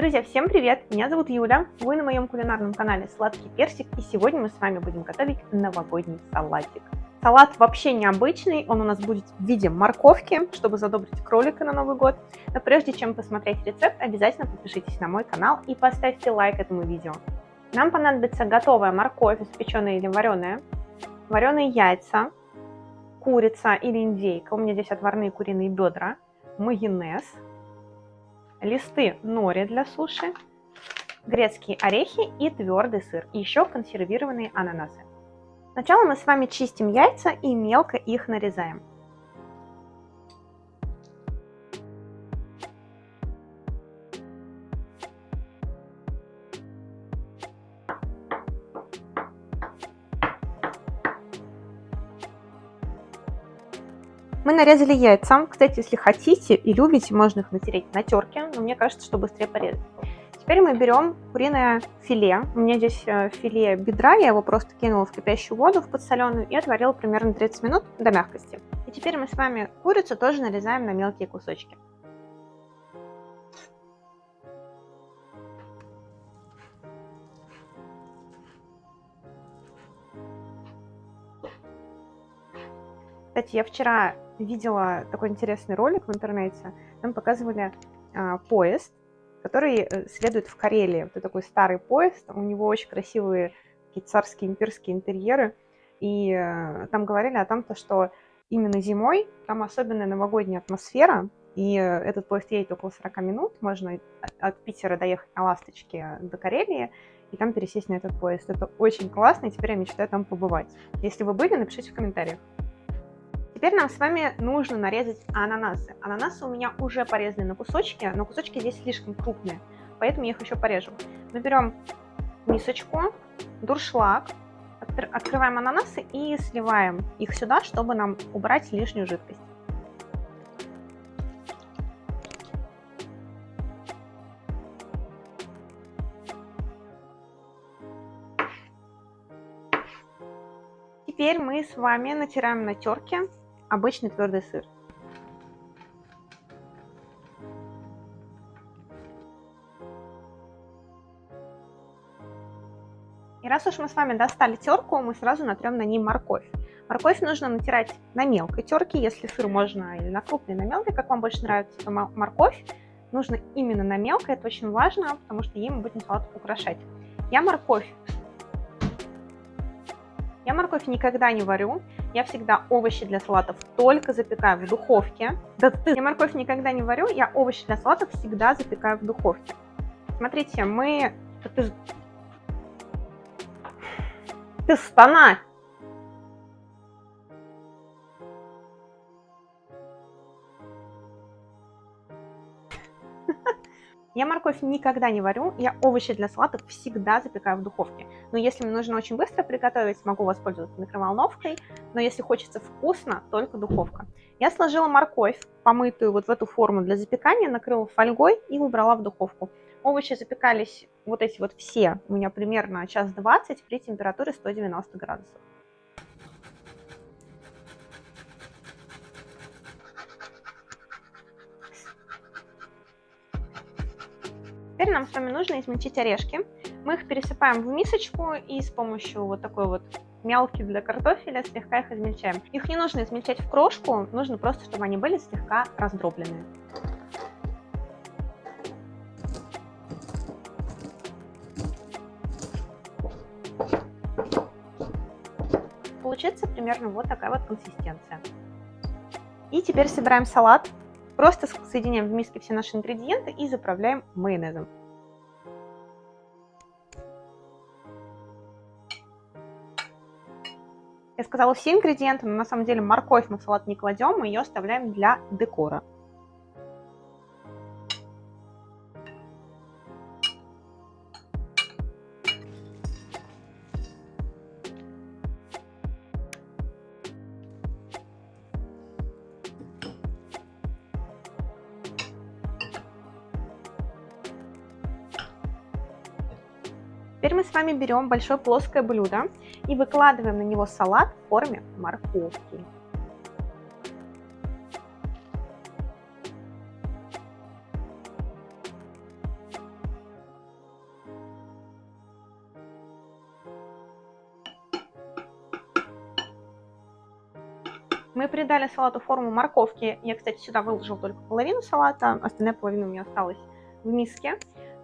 Друзья, всем привет! Меня зовут Юля, вы на моем кулинарном канале Сладкий Персик, и сегодня мы с вами будем готовить новогодний салатик. Салат вообще необычный, он у нас будет в виде морковки, чтобы задобрить кролика на Новый год. Но прежде чем посмотреть рецепт, обязательно подпишитесь на мой канал и поставьте лайк этому видео. Нам понадобится готовая морковь, испеченная или вареная, вареные яйца, курица или индейка, у меня здесь отварные куриные бедра, майонез, листы нори для суши, грецкие орехи и твердый сыр, и еще консервированные ананасы. Сначала мы с вами чистим яйца и мелко их нарезаем. Мы нарезали яйца. Кстати, если хотите и любите, можно их натереть на терке, но мне кажется, что быстрее порезать. Теперь мы берем куриное филе. У меня здесь э, филе бедра, я его просто кинула в кипящую воду, в подсоленую, и отварила примерно 30 минут до мягкости. И теперь мы с вами курицу тоже нарезаем на мелкие кусочки. Кстати, я вчера видела такой интересный ролик в интернете. Там показывали а, поезд, который э, следует в Карелии. Это такой старый поезд, у него очень красивые такие царские имперские интерьеры. И э, там говорили о том, что именно зимой там особенная новогодняя атмосфера, и э, этот поезд едет около 40 минут, можно от Питера доехать на «Ласточке» до Карелии, и там пересесть на этот поезд. Это очень классно, и теперь я мечтаю там побывать. Если вы были, напишите в комментариях. Теперь нам с вами нужно нарезать ананасы. Ананасы у меня уже порезаны на кусочки, но кусочки здесь слишком крупные, поэтому я их еще порежу. Мы берем мисочку, дуршлаг, открываем ананасы и сливаем их сюда, чтобы нам убрать лишнюю жидкость. Теперь мы с вами натираем на терке обычный твердый сыр. И раз уж мы с вами достали терку, мы сразу натрем на ней морковь. Морковь нужно натирать на мелкой терке, если сыр можно или на крупной, на мелкой, как вам больше нравится, то морковь нужно именно на мелкой, это очень важно, потому что ей мы будем салат украшать. Я морковь я морковь никогда не варю. Я всегда овощи для салатов только запекаю в духовке. Да ты! Я морковь никогда не варю, я овощи для салатов всегда запекаю в духовке. Смотрите, мы... Ты, ты стана! Я морковь никогда не варю, я овощи для салатов всегда запекаю в духовке. Но если мне нужно очень быстро приготовить, могу воспользоваться микроволновкой, но если хочется вкусно, только духовка. Я сложила морковь, помытую вот в эту форму для запекания, накрыла фольгой и убрала в духовку. Овощи запекались вот эти вот все у меня примерно час 20 при температуре 190 градусов. Теперь нам с вами нужно измельчить орешки. Мы их пересыпаем в мисочку и с помощью вот такой вот мелки для картофеля слегка их измельчаем. Их не нужно измельчать в крошку, нужно просто, чтобы они были слегка раздробленные. Получится примерно вот такая вот консистенция. И теперь собираем салат. Просто соединяем в миске все наши ингредиенты и заправляем майонезом. Я сказала все ингредиенты, но на самом деле морковь мы в салат не кладем, мы ее оставляем для декора. Теперь мы с вами берем большое плоское блюдо и выкладываем на него салат в форме морковки. Мы придали салату форму морковки. Я, кстати, сюда выложила только половину салата, остальная половина у меня осталась в миске.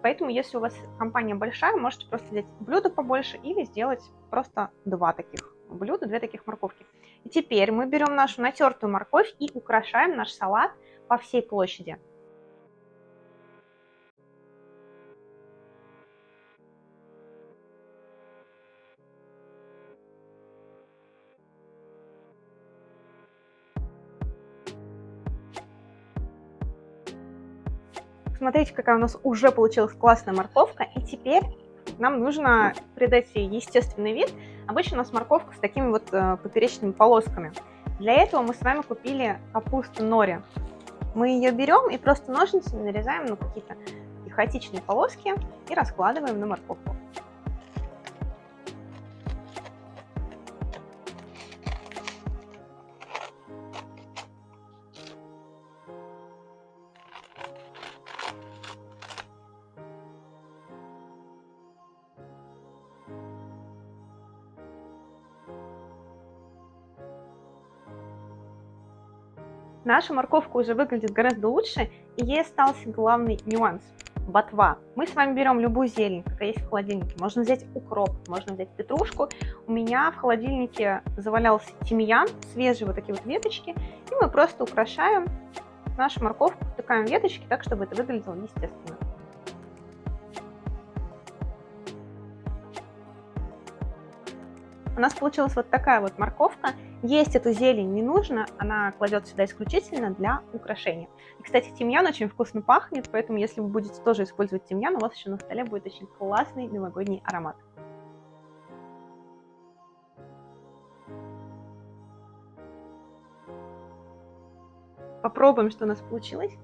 Поэтому, если у вас компания большая, можете просто взять блюдо побольше или сделать просто два таких блюда, две таких морковки. И теперь мы берем нашу натертую морковь и украшаем наш салат по всей площади. Смотрите, какая у нас уже получилась классная морковка. И теперь нам нужно придать ей естественный вид. Обычно у нас морковка с такими вот э, поперечными полосками. Для этого мы с вами купили капусту нори. Мы ее берем и просто ножницами нарезаем на какие-то хаотичные полоски и раскладываем на морковку. Наша морковка уже выглядит гораздо лучше, и ей остался главный нюанс – ботва. Мы с вами берем любую зелень, какая есть в холодильнике. Можно взять укроп, можно взять петрушку. У меня в холодильнике завалялся тимьян, свежие вот такие вот веточки, и мы просто украшаем нашу морковку, втыкаем веточки так, чтобы это выглядело естественно. У нас получилась вот такая вот морковка. Есть эту зелень не нужно, она кладет сюда исключительно для украшения. И, кстати, тимьян очень вкусно пахнет, поэтому если вы будете тоже использовать тимьян, у вас еще на столе будет очень классный новогодний аромат. Попробуем, что у нас получилось.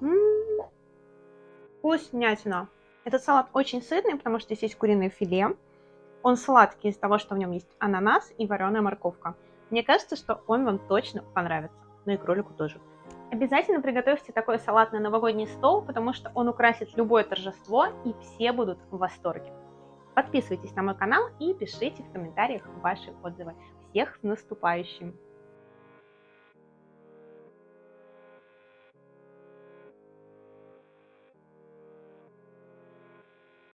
М -м -м. Вкуснятина. Этот салат очень сытный, потому что здесь есть куриное филе. Он сладкий из-за того, что в нем есть ананас и вареная морковка. Мне кажется, что он вам точно понравится. Ну и кролику тоже. Обязательно приготовьте такой салат на новогодний стол, потому что он украсит любое торжество и все будут в восторге. Подписывайтесь на мой канал и пишите в комментариях ваши отзывы. Всех с наступающим!